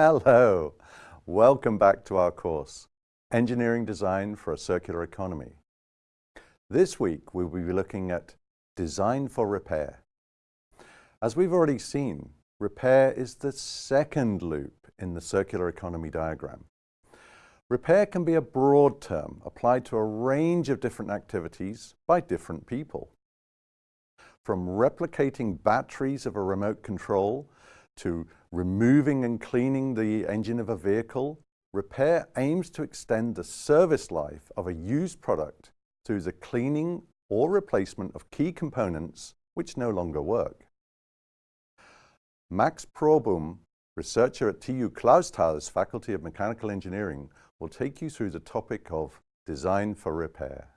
Hello, welcome back to our course, Engineering Design for a Circular Economy. This week we'll be looking at Design for Repair. As we've already seen, repair is the second loop in the circular economy diagram. Repair can be a broad term applied to a range of different activities by different people. From replicating batteries of a remote control to removing and cleaning the engine of a vehicle, repair aims to extend the service life of a used product through the cleaning or replacement of key components which no longer work. Max Probum, researcher at TU Clausthal's Faculty of Mechanical Engineering, will take you through the topic of design for repair.